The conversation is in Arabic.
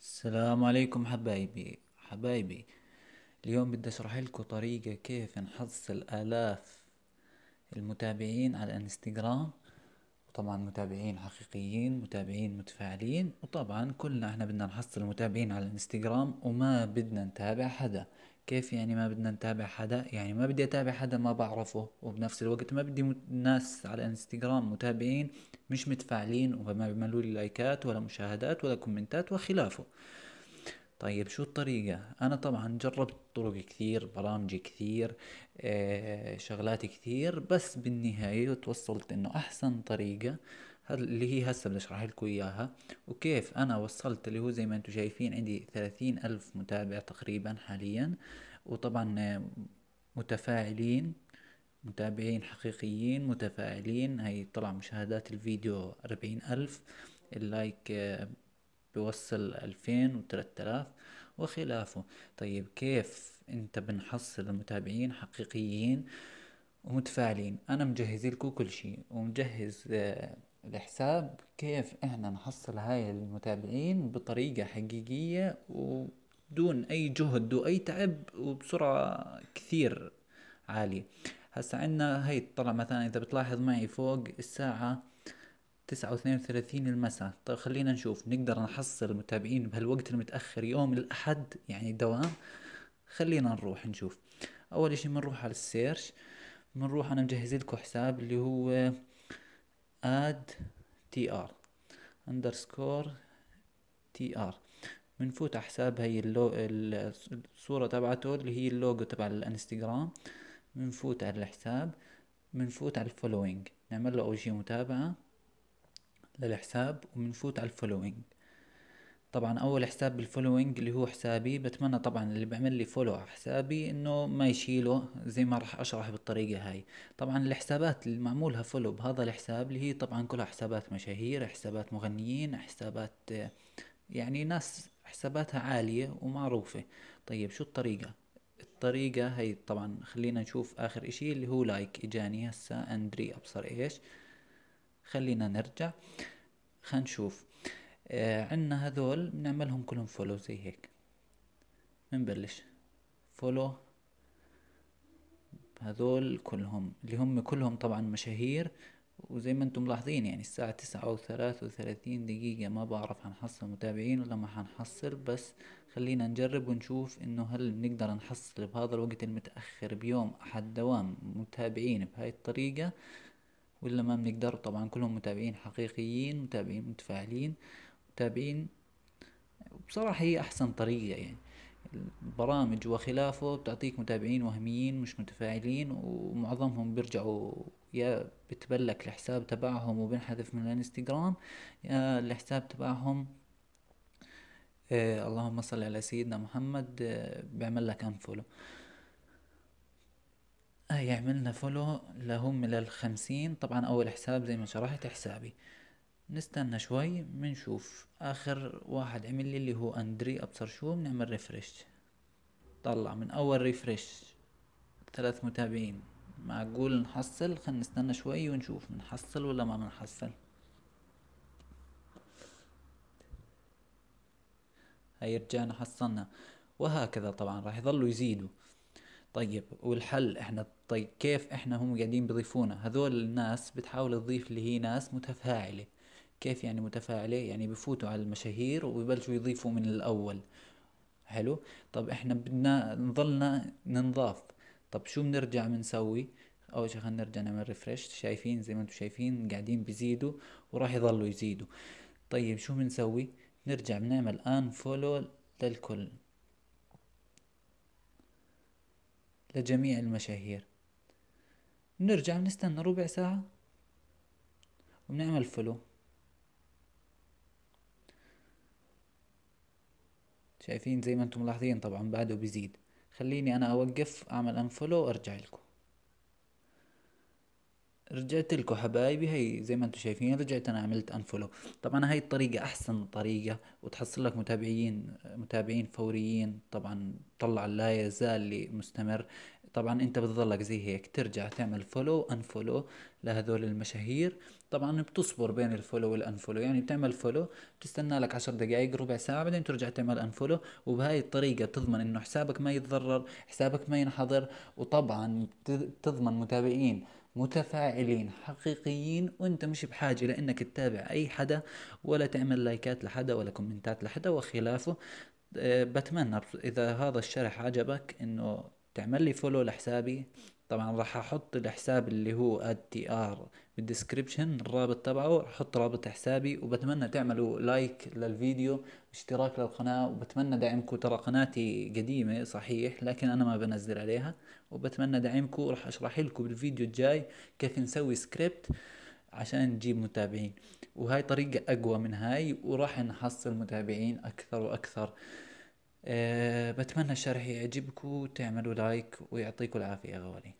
السلام عليكم حبايبي. حبايبي اليوم بدي أشرح لكم طريقة كيف نحصل آلاف المتابعين على الإنستغرام. وطبعا متابعين حقيقيين متابعين متفاعلين. وطبعا كلنا إحنا بدنا نحصل متابعين على الإنستغرام وما بدنا نتابع حدا. كيف يعني ما بدنا نتابع حدا؟ يعني ما بدي أتابع حدا ما بعرفه وبنفس الوقت ما بدي ناس على الانستغرام متابعين مش متفاعلين وما بيعملوا لي لايكات ولا مشاهدات ولا كومنتات وخلافه. طيب شو الطريقة؟ أنا طبعا جربت طرق كثير برامج كثير آه شغلات كثير بس بالنهاية توصلت إنه أحسن طريقة اللي هي هسه بدي اشرح لكم إياها. وكيف؟ أنا وصلت اللي هو زي ما أنتم شايفين عندي ثلاثين ألف متابع تقريبا حاليا. وطبعا متفاعلين متابعين حقيقيين متفاعلين. هي طلع مشاهدات الفيديو أربعين ألف. اللايك بيوصل ألفين وثلاثة آلاف. وخلافه. طيب كيف أنت بنحصل المتابعين حقيقيين ومتفاعلين؟ أنا مجهز لكم كل شي ومجهز الحساب كيف إحنا نحصل هاي المتابعين بطريقة حقيقية ودون أي جهد وأي تعب وبسرعة كثير عالية. هسا عنا هي طلع مثلا إذا بتلاحظ معي فوق الساعة تسعة واثنين وثلاثين المساء. طيب خلينا نشوف نقدر نحصل متابعين بهالوقت المتأخر يوم الأحد يعني دوام خلينا نروح نشوف. أول إشي بنروح على ال search بنروح أنا مجهز لكم حساب اللي هو at TR underscore TR بنفوت على حساب هي اللو الصورة تبعته اللي هي اللوجو تبع الانستغرام. بنفوت على الحساب. بنفوت على الفولوينج. نعمل له أول شي متابعة للحساب وبنفوت على الفولوينج. طبعا أول حساب بال following اللي هو حسابي بتمنى طبعا اللي بيعمل لي follow على حسابي إنه ما يشيله زي ما راح أشرح بالطريقة هاي. طبعا الحسابات اللي معمولها follow بهذا الحساب اللي هي طبعا كلها حسابات مشاهير حسابات مغنيين حسابات يعني ناس حساباتها عالية ومعروفة. طيب شو الطريقة؟ الطريقة هي طبعا خلينا نشوف آخر إشي اللي هو like إجاني هسا اندري أبصر إيش. خلينا نرجع. خلينا نشوف. عنا هذول بنعملهم كلهم follow زي هيك. بنبلش. follow هذول كلهم اللي هم كلهم طبعا مشاهير وزي ما أنتم ملاحظين يعني الساعة تسعة وثلاثة وثلاثين دقيقة ما بعرف حنحصل متابعين ولا ما حنحصل بس خلينا نجرب ونشوف إنه هل بنقدر نحصل بهذا الوقت المتأخر بيوم أحد دوام متابعين بهاي الطريقة ولا ما بنقدر؟ طبعا كلهم متابعين حقيقيين متابعين متفاعلين. متابعين بصراحة هي أحسن طريقة يعني. البرامج وخلافه بتعطيك متابعين وهميين مش متفاعلين ومعظمهم بيرجعوا يا بتبلك الحساب تبعهم وبنحذف من الانستغرام يا الحساب تبعهم. آه اللهم صل على سيدنا محمد آه بيعمل لك unfollow هاي عملنا follow لهم للخمسين طبعا أول حساب زي ما شرحت حسابي. نستنى شوي بنشوف آخر واحد عمل لي اللي هو أندري أبصر شو بنعمل refresh طلع من أول refresh ثلاث متابعين. معقول نحصل؟ خلينا نستنى شوي ونشوف بنحصل ولا ما بنحصل هاي رجعنا حصلنا. وهكذا طبعا راح يظلوا يزيدوا. طيب والحل إحنا طيب كيف إحنا هم قاعدين بيضيفونا؟ هذول الناس بتحاول تضيف اللي هي ناس متفاعلة. كيف يعني متفاعلة يعني بفوتوا على المشاهير ويبلشوا يضيفوا من الأول. حلو؟ طب إحنا بدنا نضلنا ننضاف. طب شو بنرجع بنسوي أول شي خلينا نرجع نعمل refresh شايفين زي ما أنتم شايفين قاعدين بيزيدوا وراح يضلوا يزيدوا. طيب شو بنسوي نرجع بنعمل unfollow للكل لجميع المشاهير. بنرجع بنستنى ربع ساعة وبنعمل follow شايفين زي ما أنتم ملاحظين طبعا بعده بيزيد. خليني أنا أوقف أعمل unfollow وارجع لكم. رجعت لكم حبايبي هي زي ما أنتم شايفين رجعت أنا عملت unfollow طبعا هاي الطريقة أحسن طريقة وتحصل لك متابعين متابعين فوريين. طبعا طلع لا يزال مستمر. طبعا أنت بتظلك زي هيك ترجع تعمل follow unfollow لهذول المشاهير. طبعا بتصبر بين ال follow وال unfollow يعني بتعمل follow بتستنى لك عشر دقائق ربع ساعة بعدين ترجع تعمل unfollow وبهاي الطريقة بتضمن إنه حسابك ما يتضرر حسابك ما ينحضر. وطبعا بتضمن متابعين متفاعلين حقيقيين. وأنت مش بحاجة لإنك تتابع أي حدا ولا تعمل لايكات لحدا ولا كومنتات لحدا. وخلافه أه، بتمنى إذا هذا الشرح عجبك إنه تعمل لي follow لحسابي؟ طبعا راح أحط الحساب اللي هو TR بال description الرابط تبعه راح أحط رابط حسابي وبتمنى تعملوا like للفيديو اشتراك للقناة وبتمنى دعمكم. ترى قناتي قديمة صحيح لكن أنا ما بنزل عليها وبتمنى دعمكم. راح أشرح لكم بالفيديو الجاي كيف نسوي سكريبت عشان نجيب متابعين. وهاي طريقة أقوى من هاي وراح نحصل متابعين أكثر وأكثر. أه بتمنى الشرح يعجبكم تعملوا like ويعطيكم العافية غوالي